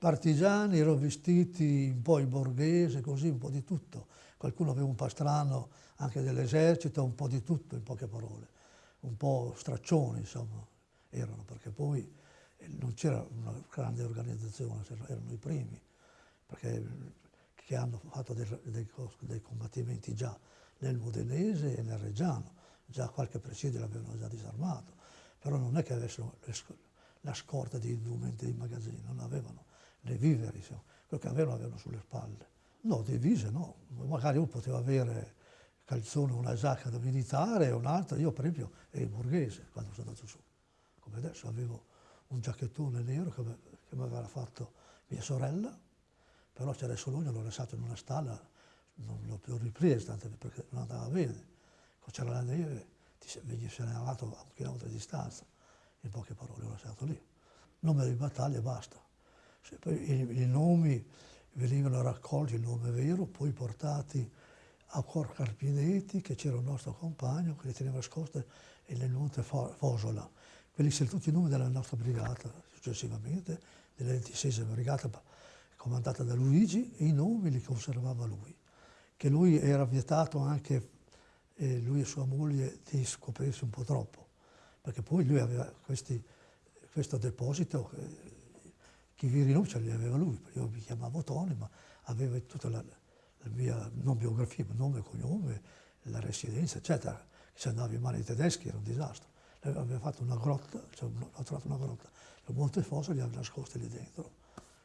partigiani, erano vestiti un po' in borghese, così, un po' di tutto. Qualcuno aveva un pastrano anche dell'esercito, un po' di tutto, in poche parole. Un po' straccioni, insomma, erano, perché poi eh, non c'era una grande organizzazione, erano i primi, perché che hanno fatto dei, dei, dei combattimenti già nel Modenese e nel Reggiano, già qualche presidio l'avevano già disarmato, però non è che avessero la scorta di indumenti di magazzino, non avevano le viveri, insomma. quello che avevano avevano sulle spalle. No, divise no, magari uno poteva avere calzone, una giacca da militare un'altra, io per esempio ero borghese quando sono andato su, come adesso avevo un giacchettone nero che, mi aveva fatto mia sorella, però c'era solo uno, l'ho lasciato in una stalla, non l'ho più ripreso, tanto perché non andava bene. C'era la neve, ti se ne andato a un chilometro di distanza, in poche parole l'ho lasciato lì. Nome di battaglia e basta. I, i, nomi venivano raccolti, il nome vero, poi portati a Cor Carpinetti, che c'era un nostro compagno che li teneva nascoste nel Monte Fosola. Quelli sono tutti i nomi della nostra brigata, successivamente, della 26 brigata comandata da Luigi, e i nomi li conservava lui. Che lui era vietato anche, eh, lui e sua moglie, di scoprirsi un po' troppo, perché poi lui aveva questi, questo deposito, eh, chi vi rinuncia li aveva lui, io mi chiamavo Tony, ma aveva tutta la, la mia, non biografia, ma nome e cognome, la residenza, eccetera. Se andava in mano ai tedeschi era un disastro. Aveva fatto una grotta, cioè, ho trovato una grotta, il Montefosso li aveva nascosti lì dentro,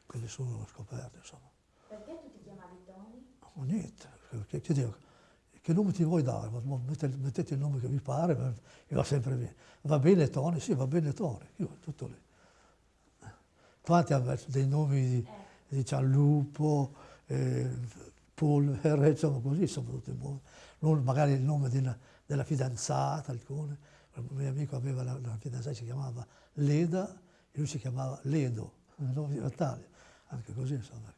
che nessuno scoperte, insomma. Perché tu ti chiamavi Tony? No, niente, che, che, dico, che nome ti vuoi dare? Mettete, mettete, il nome che vi pare, mi va sempre bene. Va bene Tony? Sì, va bene Tony, io tutto lì quanti hanno dei nomi di, Cianlupo, eh, Polvere, insomma così, sono tutti buoni. Magari il nome della, della fidanzata, alcune. Il mio amico aveva la, la fidanzata che si chiamava Leda e lui si chiamava Ledo, il nome di Natalia, anche così insomma.